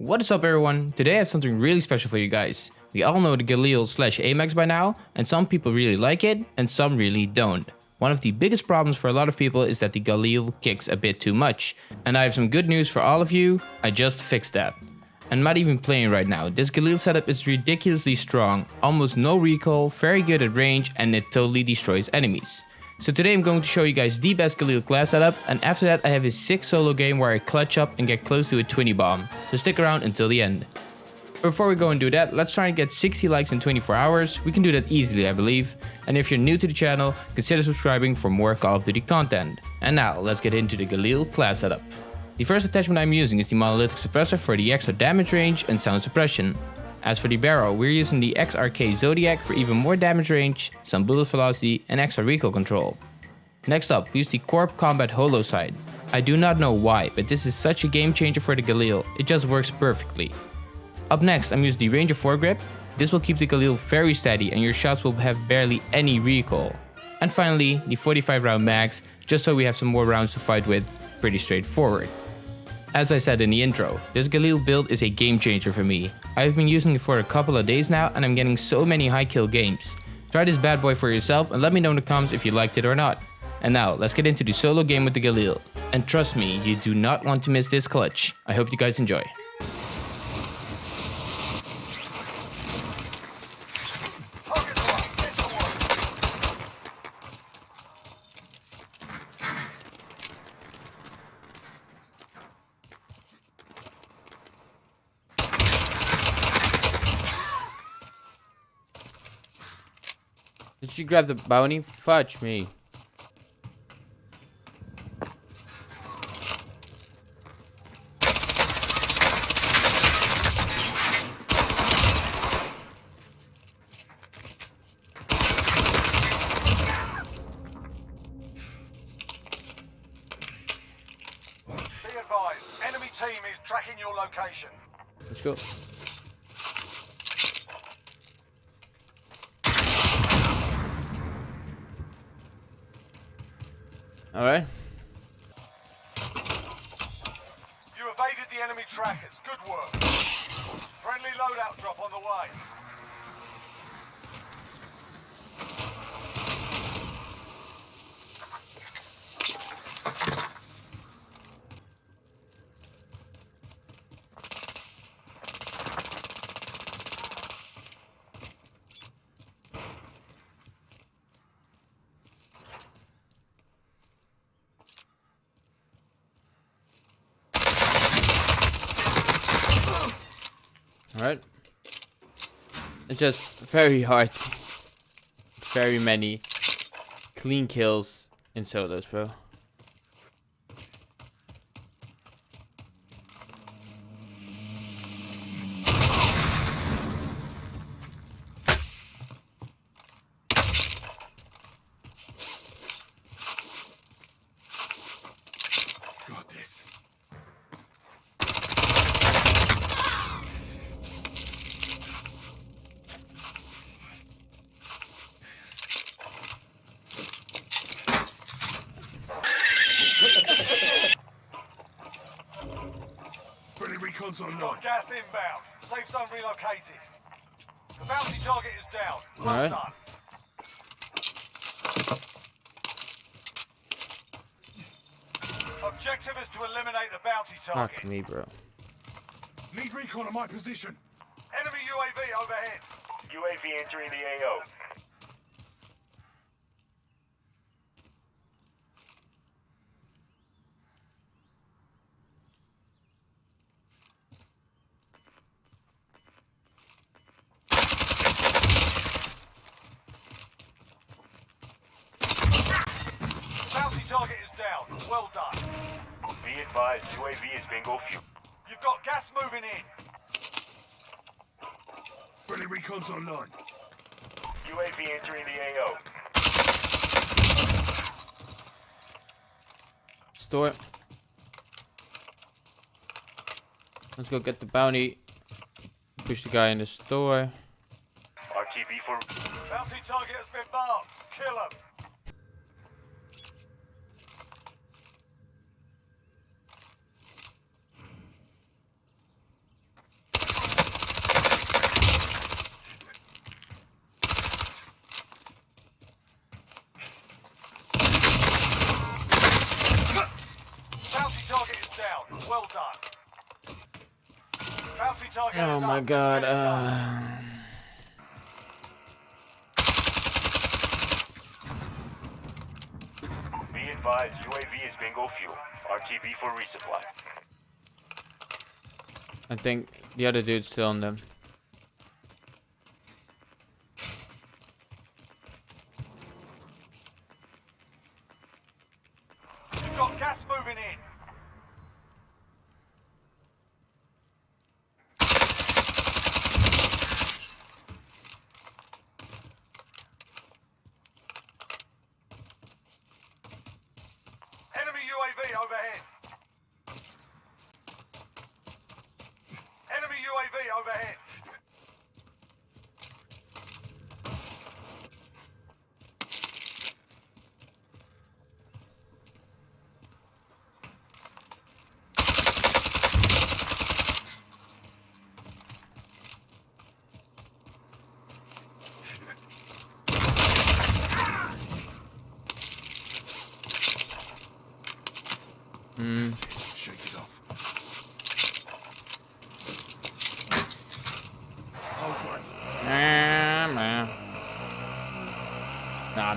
What is up everyone? Today I have something really special for you guys. We all know the Galil slash AMAX by now, and some people really like it, and some really don't. One of the biggest problems for a lot of people is that the Galil kicks a bit too much. And I have some good news for all of you, I just fixed that. I'm not even playing right now, this Galil setup is ridiculously strong, almost no recoil, very good at range, and it totally destroys enemies. So today I'm going to show you guys the best Galil class setup and after that I have a sick solo game where I clutch up and get close to a 20 bomb. So stick around until the end. Before we go and do that, let's try and get 60 likes in 24 hours. We can do that easily I believe. And if you're new to the channel, consider subscribing for more Call of Duty content. And now let's get into the Galil class setup. The first attachment I'm using is the monolithic suppressor for the extra damage range and sound suppression. As for the barrel, we're using the XRK Zodiac for even more damage range, some bullet velocity and extra recoil control. Next up, we use the Corp Combat Holo sight. I do not know why, but this is such a game changer for the Galil, it just works perfectly. Up next, I'm using the Ranger foregrip. This will keep the Galil very steady and your shots will have barely any recoil. And finally, the 45 round mags, just so we have some more rounds to fight with, pretty straightforward. As I said in the intro, this Galil build is a game changer for me. I've been using it for a couple of days now and I'm getting so many high kill games. Try this bad boy for yourself and let me know in the comments if you liked it or not. And now, let's get into the solo game with the Galil. And trust me, you do not want to miss this clutch. I hope you guys enjoy. Grab the bounty? Fudge me. enemy team is tracking your location. Let's go. Alright. You evaded the enemy trackers. Good work. Friendly loadout drop on the way. Alright. It's just very hard. Very many clean kills in solos, bro. Recon's online. Gas inbound. Safe zone relocated. The bounty target is down. Well All right. done. Objective is to eliminate the bounty target. Fuck me, bro. Need recon on my position. Enemy UAV overhead. UAV entering the AO. target is down. Well done. Be advised, UAV is bingo fuel. You've got gas moving in. Friendly recon's online. UAV entering the AO. Store. Let's go get the bounty. Push the guy in the store. RTB for... Bounty target has been marked. Kill him. Bounty target Oh my god. Get it done. Uh... Be advised, UAV is bingo fuel. RTB for resupply. I think the other dude's still on them. You've got gas moving in. Enemy UAV overhead. Enemy UAV overhead. Hmm. Shake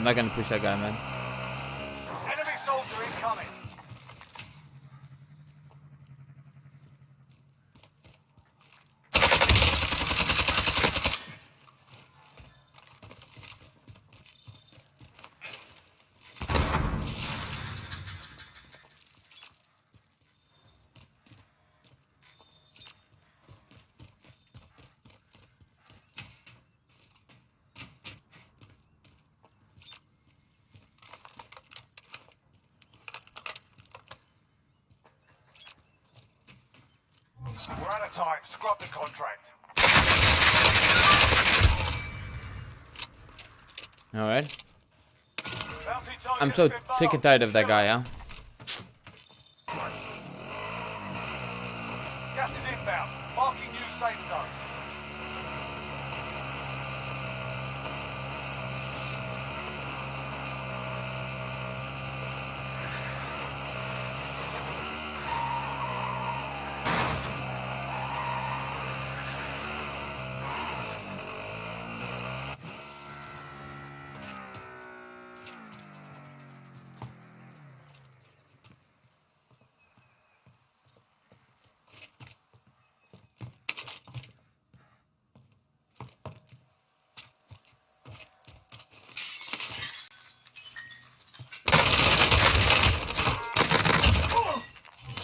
I'm not gonna push that guy, man. We're out of time. Scrub the contract. Alright. I'm so sick and tired of that guy, huh? Gas is inbound. Marking new safe zone.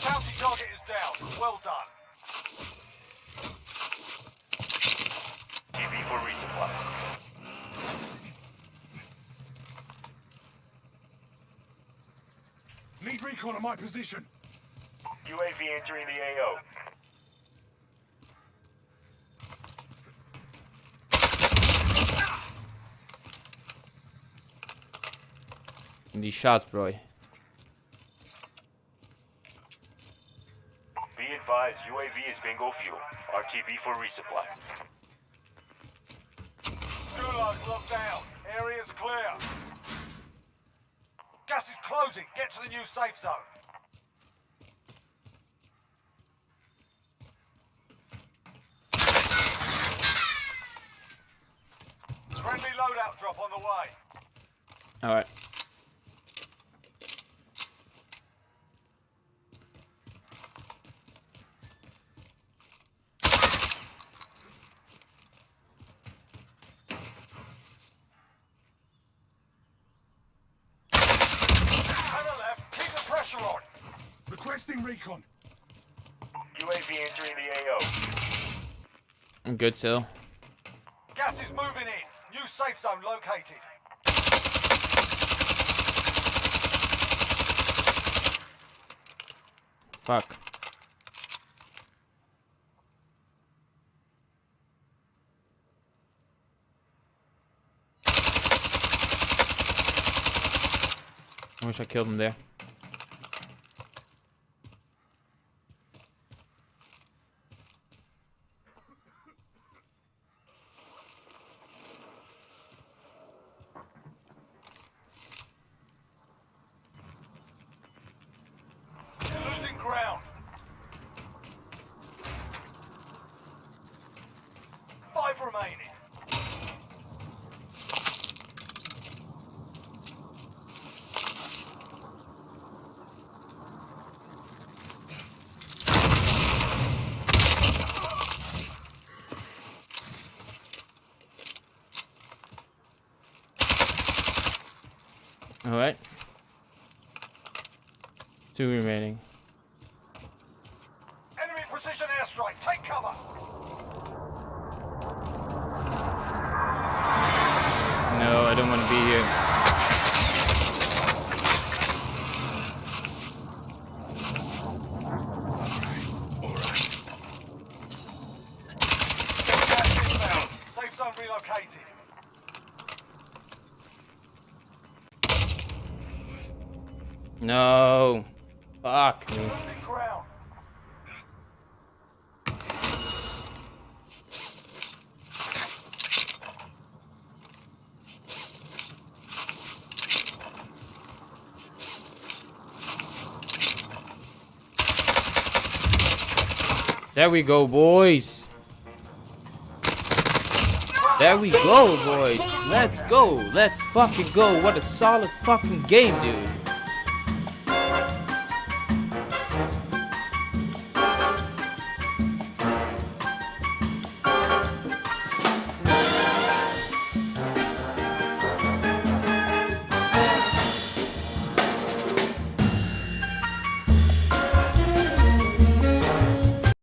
Bounty target is down. Well done. RTB for resupply. Need recon on my position. UAV entering the AO. These shots, bro. Be advised, UAV is bingo fuel. RTB for resupply. Gulag locked down. Area's clear. Closing. Get to the new safe zone. Friendly loadout drop on the way. Alright. To the left. Keep the pressure on. Requesting recon. UAV entering the AO. I'm good still. Gas is moving in. New safe zone located. Fuck. I wish I killed him there. You're losing ground. Five remaining. All right. Two remaining. Enemy precision airstrike. Take cover. No, I don't want to be here. Gas inbound. Safe zone relocated. No. Fuck me. Losing ground. There we go, boys. There we go, boys. Let's go. Let's fucking go. What a solid fucking game, dude.